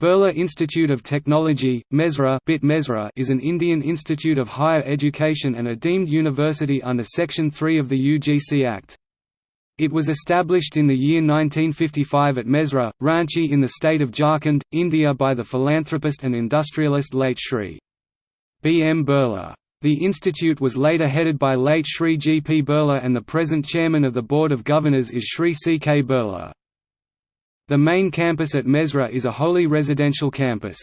Birla Institute of Technology, Mesra, BIT Mesra is an Indian institute of higher education and a deemed university under Section 3 of the UGC Act. It was established in the year 1955 at Mesra, Ranchi in the state of Jharkhand, India by the philanthropist and industrialist late Shri. B. M. Birla. The institute was later headed by late Shri G. P. Birla and the present chairman of the Board of Governors is Shri C. K. Birla. The main campus at Mesra is a wholly residential campus.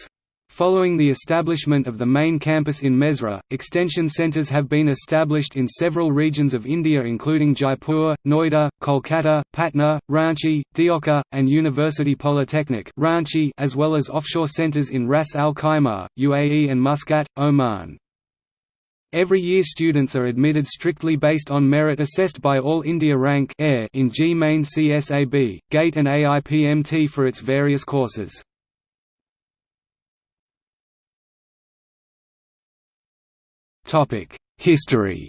Following the establishment of the main campus in Mesra, extension centres have been established in several regions of India including Jaipur, Noida, Kolkata, Patna, Ranchi, Deoghar, and University Polytechnic Ranchi as well as offshore centres in Ras Al Khaimah, UAE and Muscat, Oman. Every year students are admitted strictly based on merit assessed by All India Rank in JEE Main CSAB, GATE and AIPMT for its various courses. History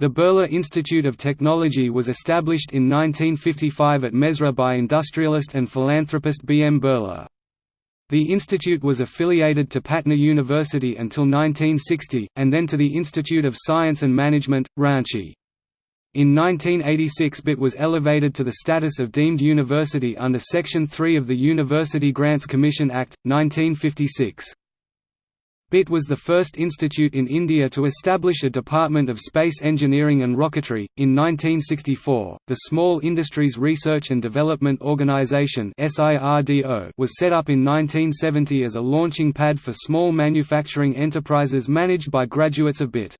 The Birla Institute of Technology was established in 1955 at Mesra by industrialist and philanthropist B. M. Birla. The institute was affiliated to Patna University until 1960, and then to the Institute of Science and Management, Ranchi. In 1986 BIT was elevated to the status of deemed university under Section 3 of the University Grants Commission Act, 1956. BIT was the first institute in India to establish a Department of Space Engineering and Rocketry. In 1964, the Small Industries Research and Development Organisation was set up in 1970 as a launching pad for small manufacturing enterprises managed by graduates of BIT.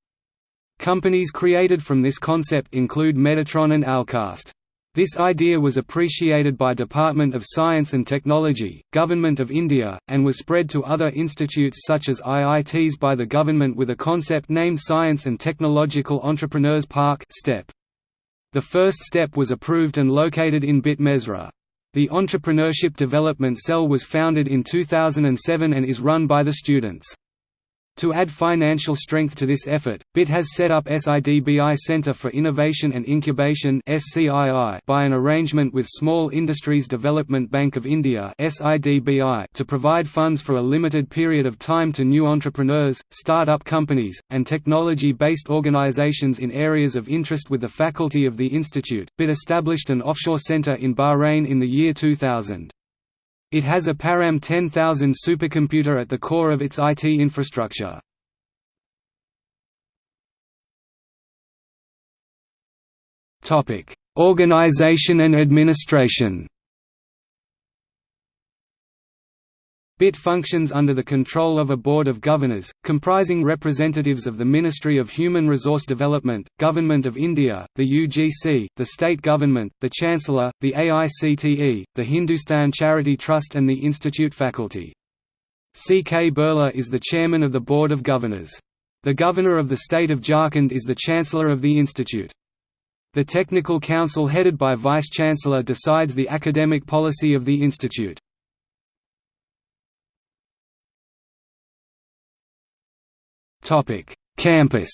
Companies created from this concept include Metatron and Alcast. This idea was appreciated by Department of Science and Technology, Government of India, and was spread to other institutes such as IITs by the government with a concept named Science and Technological Entrepreneurs Park STEP. The first step was approved and located in Bit Mesra. The Entrepreneurship Development Cell was founded in 2007 and is run by the students. To add financial strength to this effort, BIT has set up SIDBI Center for Innovation and Incubation by an arrangement with Small Industries Development Bank of India to provide funds for a limited period of time to new entrepreneurs, start-up companies, and technology-based organizations in areas of interest with the faculty of the institute. BIT established an offshore center in Bahrain in the year 2000. It has a Param 10000 supercomputer at the core of its IT infrastructure. Organization and administration BIT functions under the control of a Board of Governors, comprising representatives of the Ministry of Human Resource Development, Government of India, the UGC, the state government, the Chancellor, the AICTE, the Hindustan Charity Trust and the Institute faculty. C. K. Birla is the chairman of the Board of Governors. The Governor of the state of Jharkhand is the Chancellor of the Institute. The Technical Council headed by Vice-Chancellor decides the academic policy of the institute. Campus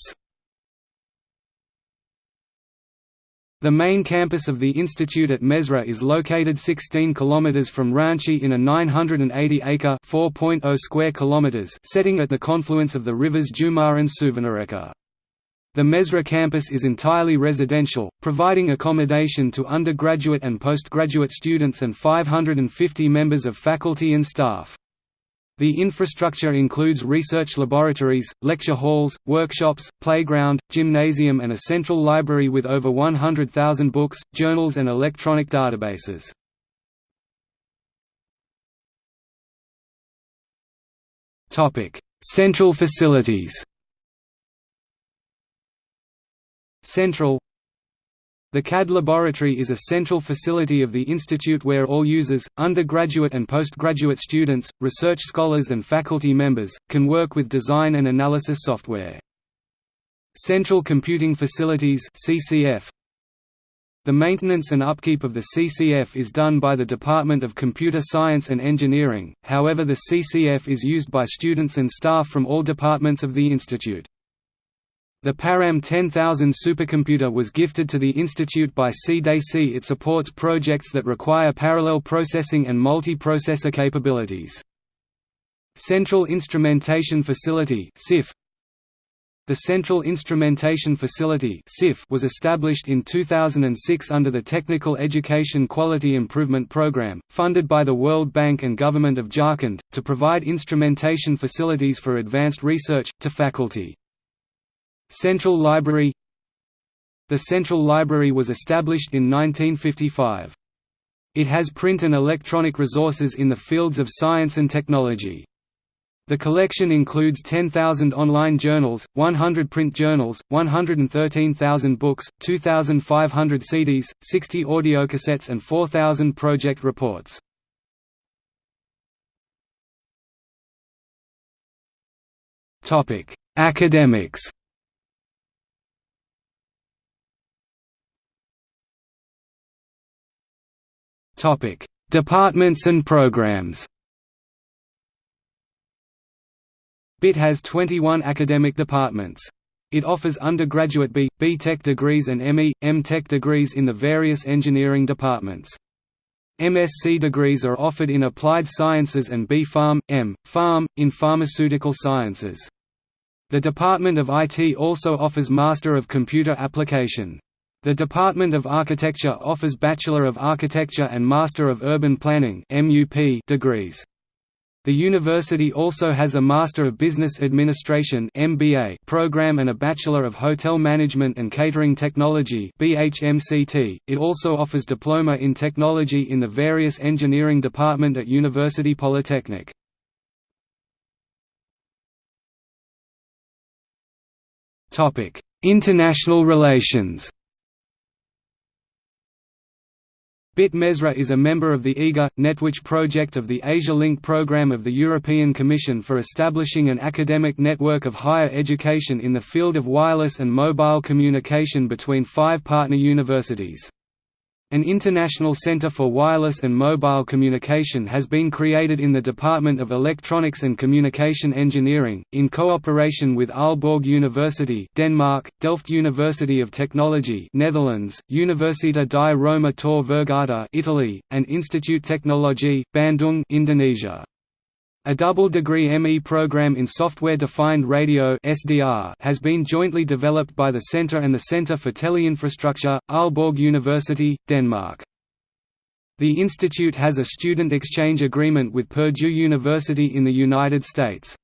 The main campus of the institute at Mesra is located 16 km from Ranchi in a 980-acre (4.0 square kilometers) setting at the confluence of the rivers Jumar and Suvarnareka. The Mesra campus is entirely residential, providing accommodation to undergraduate and postgraduate students and 550 members of faculty and staff. The infrastructure includes research laboratories, lecture halls, workshops, playground, gymnasium and a central library with over 100,000 books, journals and electronic databases. Central facilities Central the CAD laboratory is a central facility of the institute where all users, undergraduate and postgraduate students, research scholars and faculty members, can work with design and analysis software. Central Computing Facilities CCF. The maintenance and upkeep of the CCF is done by the Department of Computer Science and Engineering, however the CCF is used by students and staff from all departments of the institute. The Param 10000 supercomputer was gifted to the institute by CDC. It supports projects that require parallel processing and multi-processor capabilities. Central Instrumentation Facility the Central Instrumentation Facility was established in 2006 under the Technical Education Quality Improvement Program, funded by the World Bank and Government of Jharkhand, to provide instrumentation facilities for advanced research, to faculty. Central Library The Central Library was established in 1955. It has print and electronic resources in the fields of science and technology. The collection includes 10,000 online journals, 100 print journals, 113,000 books, 2,500 CDs, 60 audiocassettes and 4,000 project reports. Academics Topic: Departments and programs. BIT has 21 academic departments. It offers undergraduate B, B Tech degrees and ME, M Tech degrees in the various engineering departments. MSc degrees are offered in Applied Sciences and B Pharm, M. Pharm, in Pharmaceutical Sciences. The Department of IT also offers Master of Computer Application. The Department of Architecture offers Bachelor of Architecture and Master of Urban Planning degrees. The university also has a Master of Business Administration program and a Bachelor of Hotel Management and Catering Technology. It also offers Diploma in Technology in the various engineering department at University Polytechnic. International relations BIT Mesra is a member of the EGA, Netwitch project of the Asia Link program of the European Commission for establishing an academic network of higher education in the field of wireless and mobile communication between five partner universities. An international center for wireless and mobile communication has been created in the Department of Electronics and Communication Engineering, in cooperation with Aalborg University Denmark, Delft University of Technology Netherlands, Università di Roma Tor Vergata Italy, and Institute Technologie, Bandung Indonesia. A double-degree ME program in Software-Defined Radio (SDR) has been jointly developed by the Centre and the Centre for Teleinfrastructure, Aalborg University, Denmark. The institute has a student exchange agreement with Purdue University in the United States.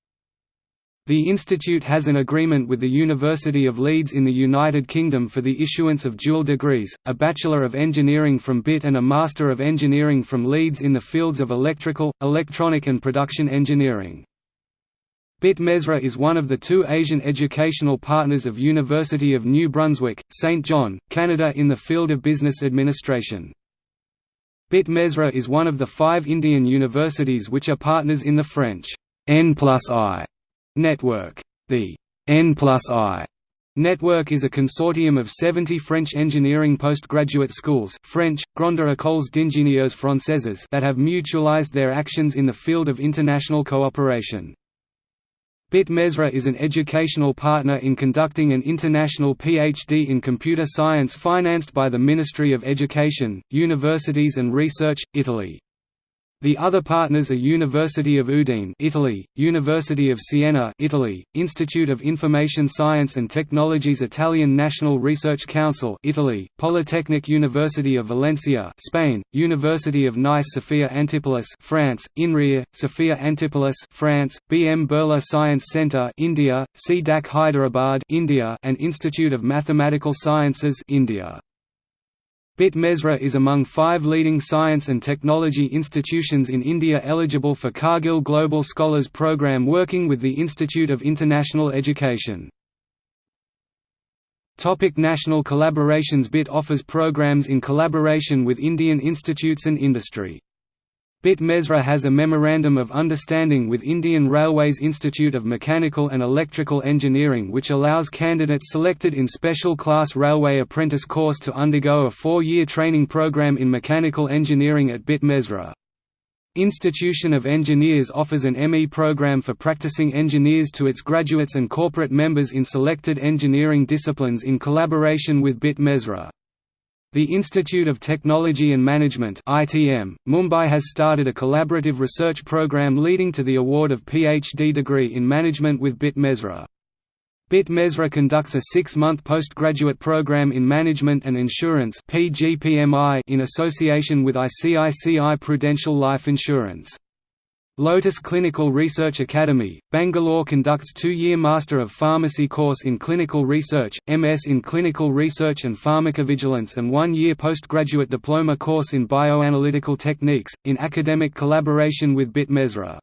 The institute has an agreement with the University of Leeds in the United Kingdom for the issuance of dual degrees, a Bachelor of Engineering from BIT and a Master of Engineering from Leeds in the fields of electrical, electronic and production engineering. BIT Mesra is one of the two Asian educational partners of University of New Brunswick, St. John, Canada in the field of business administration. BIT Mesra is one of the five Indian universities which are partners in the French N I Network. The N plus I Network is a consortium of 70 French engineering postgraduate schools French, Grande Écoles d'ingénieurs françaises that have mutualized their actions in the field of international cooperation. BIT Mesra is an educational partner in conducting an international PhD in computer science financed by the Ministry of Education, Universities and Research, Italy. The other partners are University of Udine Italy, University of Siena Italy, Institute of Information Science and Technologies Italian National Research Council Italy, Polytechnic University of Valencia Spain, University of Nice Sophia Antipolis France, INRIA, Sophia Antipolis France, B.M. Birla Science Centre India, C.DAC Hyderabad India and Institute of Mathematical Sciences India. BIT Mesra is among five leading science and technology institutions in India eligible for Cargill Global Scholars Program working with the Institute of International Education. Topic national collaborations BIT offers programs in collaboration with Indian institutes and industry. BIT Mesra has a Memorandum of Understanding with Indian Railways Institute of Mechanical and Electrical Engineering which allows candidates selected in Special Class Railway Apprentice course to undergo a four-year training program in mechanical engineering at BIT Mesra. Institution of Engineers offers an ME program for practicing engineers to its graduates and corporate members in selected engineering disciplines in collaboration with BIT Mesra. The Institute of Technology and Management ITM, Mumbai has started a collaborative research program leading to the award of PhD degree in management with BIT Mesra. BIT Mesra conducts a six-month postgraduate program in Management and Insurance in association with ICICI Prudential Life Insurance. Lotus Clinical Research Academy, Bangalore conducts two-year Master of Pharmacy course in Clinical Research, MS in Clinical Research and Pharmacovigilance and one-year postgraduate diploma course in Bioanalytical Techniques, in academic collaboration with BIT Mesra.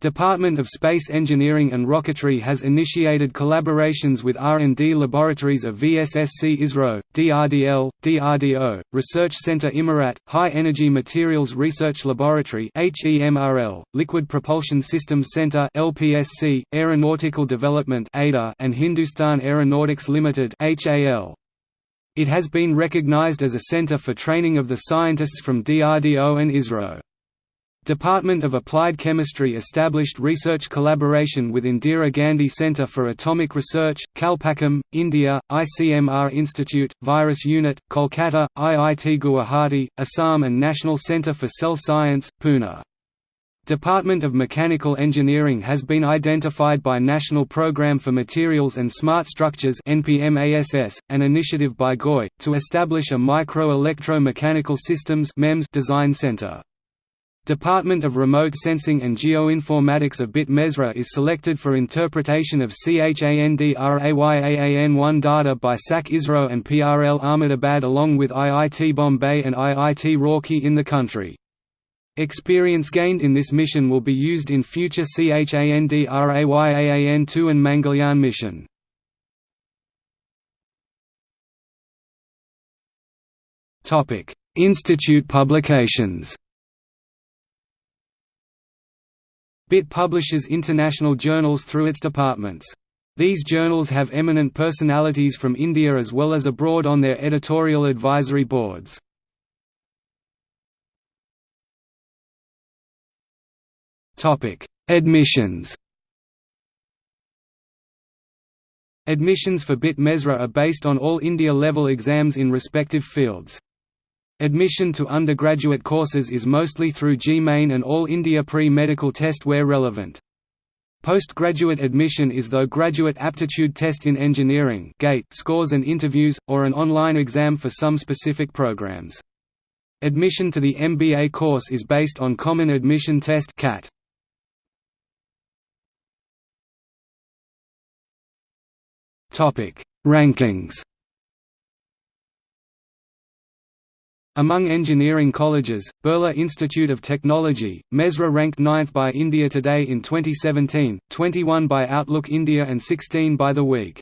Department of Space Engineering and Rocketry has initiated collaborations with R&D laboratories of VSSC ISRO, DRDL, DRDO, Research Center Imarat, High Energy Materials Research Laboratory HEMRL, Liquid Propulsion Systems Center LPSC, Aeronautical Development ADA, and Hindustan Aeronautics Limited HAL. It has been recognized as a center for training of the scientists from DRDO and ISRO. Department of Applied Chemistry established research collaboration with Indira Gandhi Centre for Atomic Research, Kalpakkam, India, ICMR Institute, Virus Unit, Kolkata, IIT Guwahati, Assam and National Centre for Cell Science, Pune. Department of Mechanical Engineering has been identified by National Programme for Materials and Smart Structures NPMASS, an initiative by GOI, to establish a Micro-Electro-Mechanical Systems design centre. Department of Remote Sensing and Geoinformatics of BIT Mesra is selected for interpretation of CHANDRAYAAN1 data by SAC ISRO and PRL Ahmedabad along with IIT Bombay and IIT Roorkee in the country. Experience gained in this mission will be used in future CHANDRAYAAN2 and Mangalyaan mission. Institute publications BIT publishes international journals through its departments. These journals have eminent personalities from India as well as abroad on their editorial advisory boards. Admissions Admissions for BIT Mesra are based on all India level exams in respective fields. Admission to undergraduate courses is mostly through JEE-Main and All India Pre-Medical Test where relevant. Postgraduate admission is though Graduate Aptitude Test in Engineering GATE scores and interviews, or an online exam for some specific programs. Admission to the MBA course is based on Common Admission Test CAT. Rankings Among engineering colleges, Birla Institute of Technology, Mesra ranked 9th by India Today in 2017, 21 by Outlook India and 16 by The Week.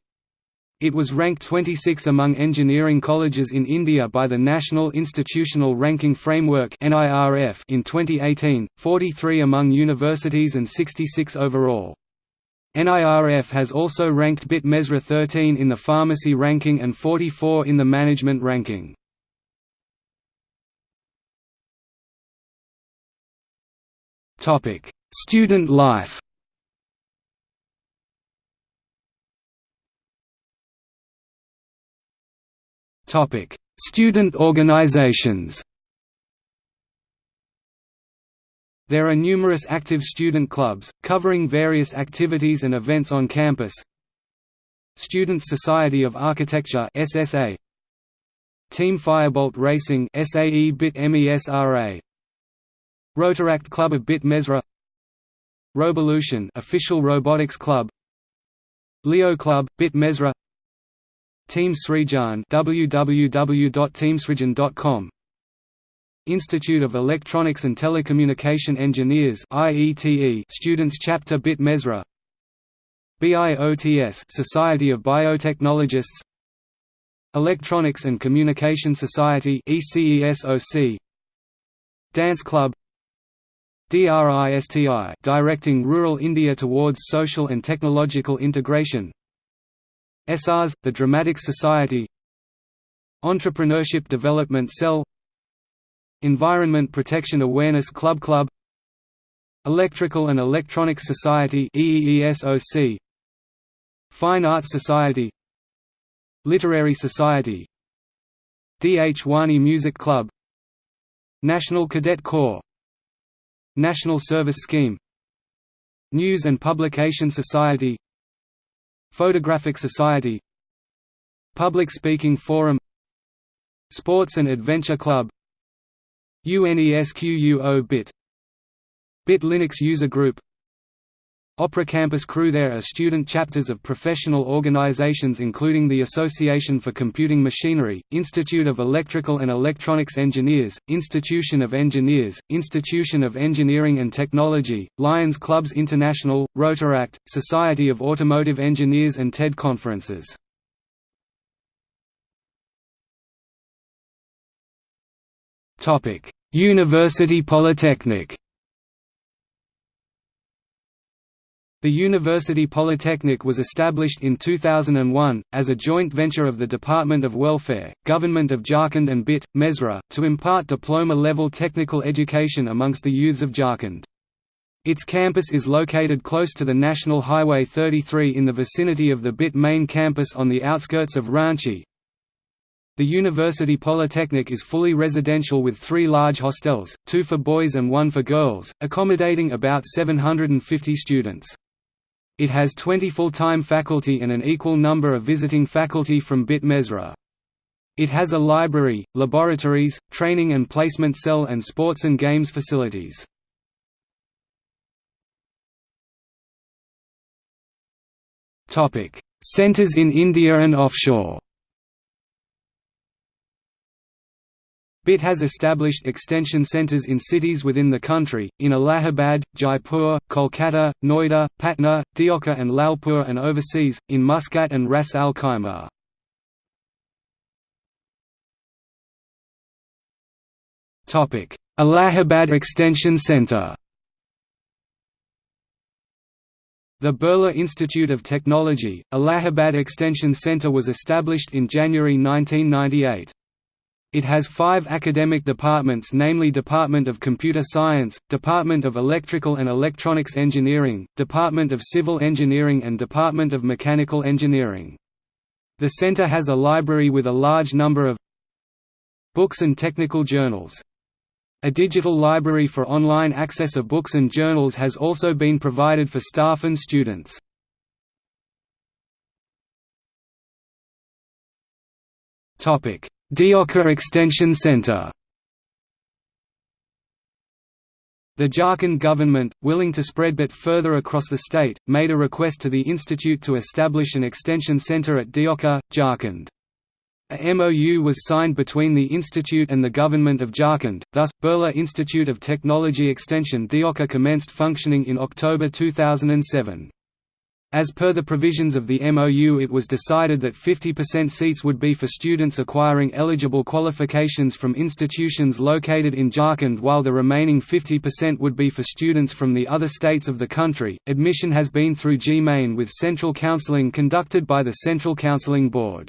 It was ranked 26 among engineering colleges in India by the National Institutional Ranking Framework in 2018, 43 among universities and 66 overall. NIRF has also ranked BIT Mesra 13 in the pharmacy ranking and 44 in the management ranking. Topic: Student life. Topic: Student organizations. There are numerous active student clubs, covering various activities and events on campus. Students Society of Architecture SSA Team Firebolt Racing SAE BIT MESRA Rotaract Club of Bit Mesra Rovolution official robotics club. Leo Club Bit Mesra Team Srijan www.teamsrijan.com Institute of Electronics and Telecommunication Engineers IETE Students Chapter Bit Mesra BIOTS Society of Biotechnologists. Electronics and Communication Society ECESOC Dance Club DRISTI directing rural India towards social and technological integration. ESARS, the Dramatic Society. Entrepreneurship Development Cell. Environment Protection Awareness Club Club. Electrical and Electronics Society EEESOC Fine Arts Society. Literary Society. Dhwani Music Club. National Cadet Corps National Service Scheme News and Publication Society Photographic Society Public Speaking Forum Sports and Adventure Club UNESQUO BIT BIT Linux User Group Opera Campus Crew There are student chapters of professional organizations including the Association for Computing Machinery, Institute of Electrical and Electronics Engineers, Institution of Engineers, Institution of Engineering and Technology, Lions Clubs International, Rotaract, Society of Automotive Engineers and TED conferences. University Polytechnic The University Polytechnic was established in 2001, as a joint venture of the Department of Welfare, Government of Jharkhand and BIT, Mesra, to impart diploma-level technical education amongst the youths of Jharkhand. Its campus is located close to the National Highway 33 in the vicinity of the BIT main campus on the outskirts of Ranchi. The University Polytechnic is fully residential with three large hostels, two for boys and one for girls, accommodating about 750 students. It has 20 full-time faculty and an equal number of visiting faculty from BIT Mesra. It has a library, laboratories, training and placement cell and sports and games facilities. Centers in India and offshore BIT has established extension centers in cities within the country, in Allahabad, Jaipur, Kolkata, Noida, Patna, Deoghar and Lalpur and overseas, in Muscat and Ras Al Khaimah. Allahabad Extension Center The Birla Institute of Technology, Allahabad Extension Center was established in January 1998. It has five academic departments namely Department of Computer Science, Department of Electrical and Electronics Engineering, Department of Civil Engineering and Department of Mechanical Engineering. The center has a library with a large number of books and technical journals. A digital library for online access of books and journals has also been provided for staff and students. Topic: Deoghar Extension Center The Jharkhand government, willing to spread BIT further across the state, made a request to the institute to establish an extension center at Deoghar, Jharkhand. A MOU was signed between the institute and the government of Jharkhand, thus, Birla Institute of Technology Extension Deoghar commenced functioning in October 2007. As per the provisions of the MOU it was decided that 50% seats would be for students acquiring eligible qualifications from institutions located in Jharkhand while the remaining 50% would be for students from the other states of the country. Admission has been through JEE-Main with central counseling conducted by the Central Counseling Board.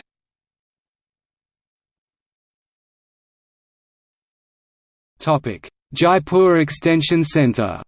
Jaipur Extension Centre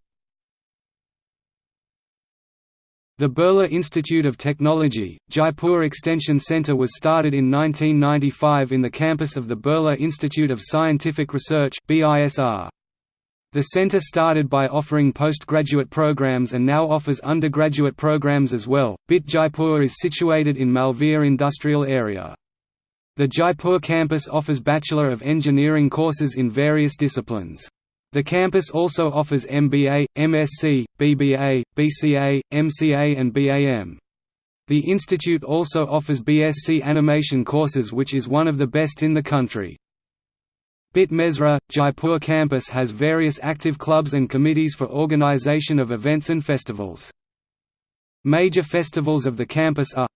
The Birla Institute of Technology, Jaipur Extension Centre was started in 1995 in the campus of the Birla Institute of Scientific Research The centre started by offering postgraduate programs and now offers undergraduate programs as well. BIT Jaipur is situated in Malviya industrial area. The Jaipur campus offers Bachelor of Engineering courses in various disciplines. The campus also offers MBA, MSc, BBA, BCA, MCA and BAM. The institute also offers BSc animation courses which is one of the best in the country. BIT Mesra, Jaipur campus has various active clubs and committees for organization of events and festivals. Major festivals of the campus are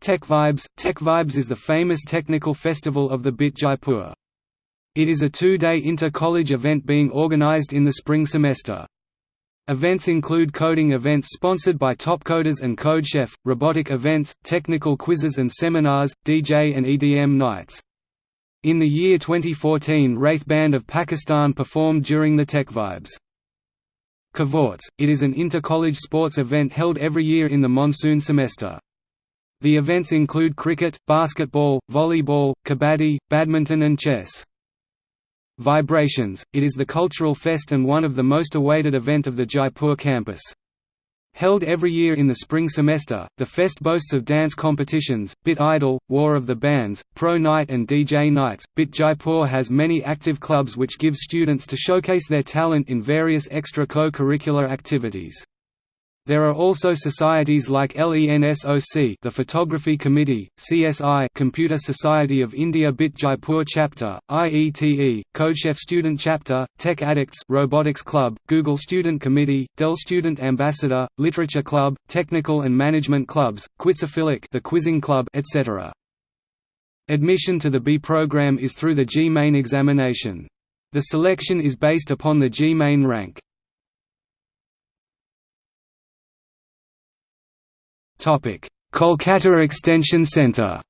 Tech Vibes. Tech Vibes is the famous technical festival of the BIT Jaipur. It is a two-day inter-college event being organized in the spring semester. Events include coding events sponsored by Topcoders and CodeChef, robotic events, technical quizzes and seminars, DJ and EDM nights. In the year 2014 Wraith Band of Pakistan performed during the TechVibes. Cavorts, it is an inter-college sports event held every year in the monsoon semester. The events include cricket, basketball, volleyball, kabaddi, badminton and chess. Vibrations, it is the cultural fest and one of the most awaited event of the Jaipur campus. Held every year in the spring semester, the fest boasts of dance competitions, Bit Idol, War of the Bands, Pro Night and DJ Nights. Bit Jaipur has many active clubs which give students to showcase their talent in various extra co-curricular activities. There are also societies like LENSOC the Photography Committee, CSI Computer Society of India Bit Jaipur Chapter, IETE, CodeChef Student Chapter, Tech Addicts Robotics Club, Google Student Committee, Dell Student Ambassador, Literature Club, Technical and Management Clubs, Quizophilic the Quizzing Club, etc. Admission to the B program is through the JEE-Main examination. The selection is based upon the JEE-Main rank. Kolkata Extension Centre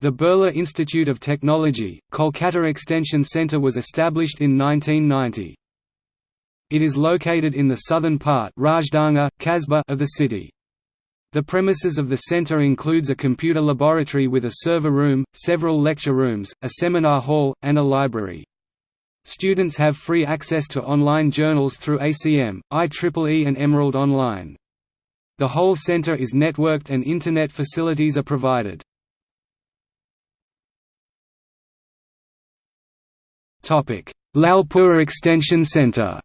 The Birla Institute of Technology, Kolkata Extension Centre was established in 1990. It is located in the southern part Rajdanga, of the city. The premises of the centre includes a computer laboratory with a server room, several lecture rooms, a seminar hall, and a library. Students have free access to online journals through ACM, IEEE and Emerald Online. The whole center is networked and Internet facilities are provided. Lalpur Extension Center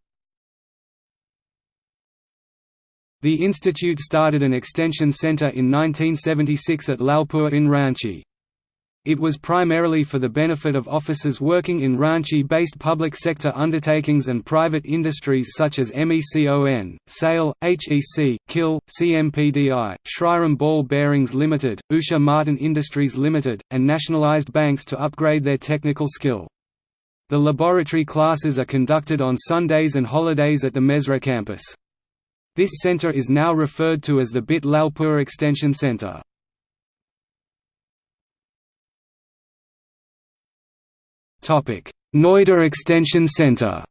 The institute started an extension center in 1976 at Lalpur in Ranchi. It was primarily for the benefit of officers working in Ranchi-based public sector undertakings and private industries such as MECON, SAIL, HEC, KIL, CMPDI, Shriram Ball Bearings Limited, Usha Martin Industries Limited, and nationalized banks to upgrade their technical skill. The laboratory classes are conducted on Sundays and holidays at the Mesra campus. This center is now referred to as the BIT Lalpur Extension Center. Noida Extension Center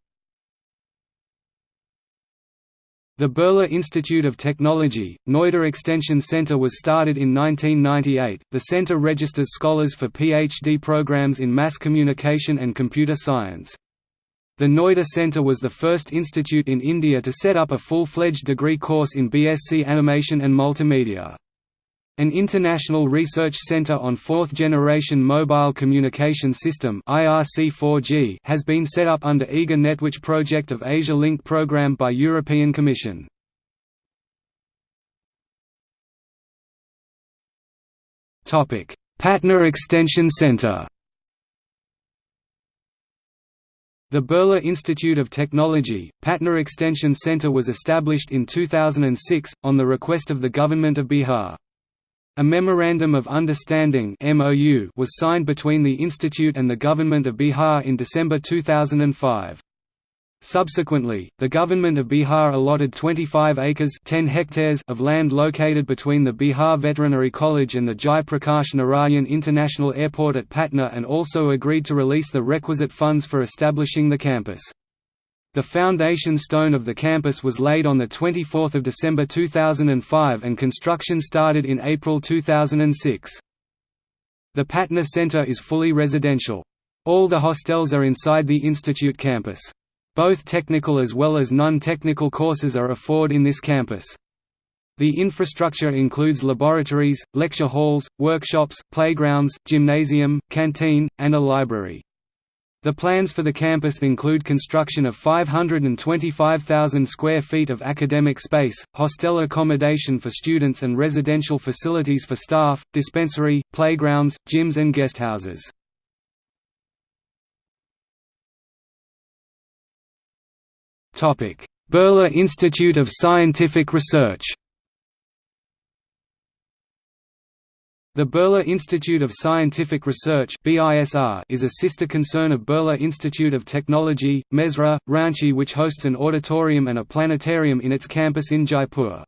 The Birla Institute of Technology, Noida Extension Center was started in 1998. The center registers scholars for PhD programs in mass communication and computer science. The Noida Center was the first institute in India to set up a full-fledged degree course in BSc Animation and Multimedia. An international research center on fourth-generation mobile communication system IRC4G has been set up under EGA Netwitch project of Asia Link program by European Commission. Patna Extension Center The Birla Institute of Technology, Patna Extension Center was established in 2006, on the request of the Government of Bihar. A Memorandum of Understanding was signed between the institute and the Government of Bihar in December 2005. Subsequently, the Government of Bihar allotted 25 acres 10 hectares of land located between the Bihar Veterinary College and the Jai Prakash Narayan International Airport at Patna and also agreed to release the requisite funds for establishing the campus. The foundation stone of the campus was laid on 24 December 2005 and construction started in April 2006. The Patna Center is fully residential. All the hostels are inside the institute campus. Both technical as well as non-technical courses are afforded in this campus. The infrastructure includes laboratories, lecture halls, workshops, playgrounds, gymnasium, canteen, and a library. The plans for the campus include construction of 525,000 square feet of academic space, hostel accommodation for students and residential facilities for staff, dispensary, playgrounds, gyms and guesthouses. Birla Institute of Scientific Research The Birla Institute of Scientific Research is a sister concern of Birla Institute of Technology, Mesra, Ranchi which hosts an auditorium and a planetarium in its campus in Jaipur.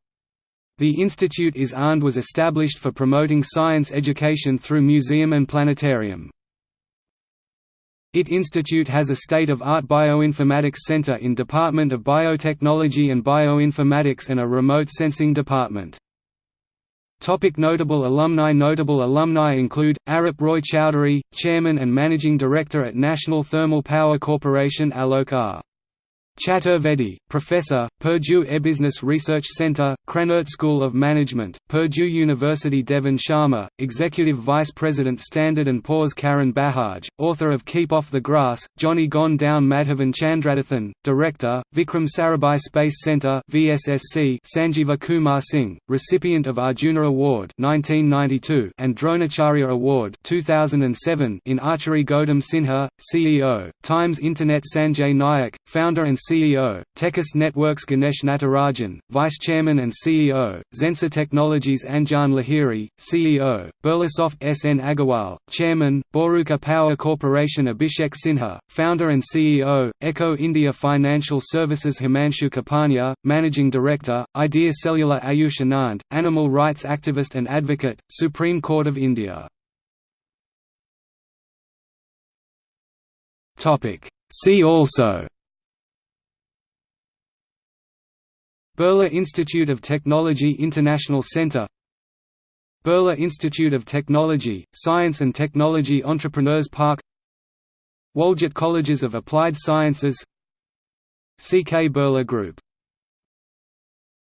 The institute is and was established for promoting science education through museum and planetarium. IT Institute has a state-of-art bioinformatics center in Department of Biotechnology and Bioinformatics and a remote sensing department. Topic notable alumni Notable alumni include, Arup Roy Chowdhury, Chairman and Managing Director at National Thermal Power Corporation Alok R. Chaturvedi, Professor, Purdue Business Research Center, Krannert School of Management, Purdue University Deven Sharma, Executive Vice President Standard & Poor's Karan Bajaj, author of Keep Off the Grass, Johnny Gone Down Madhavan Chandradathan, Director, Vikram Sarabhai Space Center VSSC Sanjeeva Kumar Singh, recipient of Arjuna Award 1992 and Dronacharya Award 2007 in Archery Gautam Sinha, CEO, Times Internet Sanjay Nayak, founder and CEO, Tejas Networks Ganesh Natarajan, Vice Chairman and CEO, Zensar Technologies Anjan Lahiri, CEO, Birlasoft S. N. Agarwal, Chairman, Boruka Power Corporation Abhishek Sinha, Founder and CEO, Eko India Financial Services Himanshu Kapania, Managing Director, Idea Cellular Ayush Anand, Animal rights activist and advocate, Supreme Court of India See also Birla Institute of Technology International Center Birla Institute of Technology, Science and Technology Entrepreneurs Park Waljat Colleges of Applied Sciences C. K. Birla Group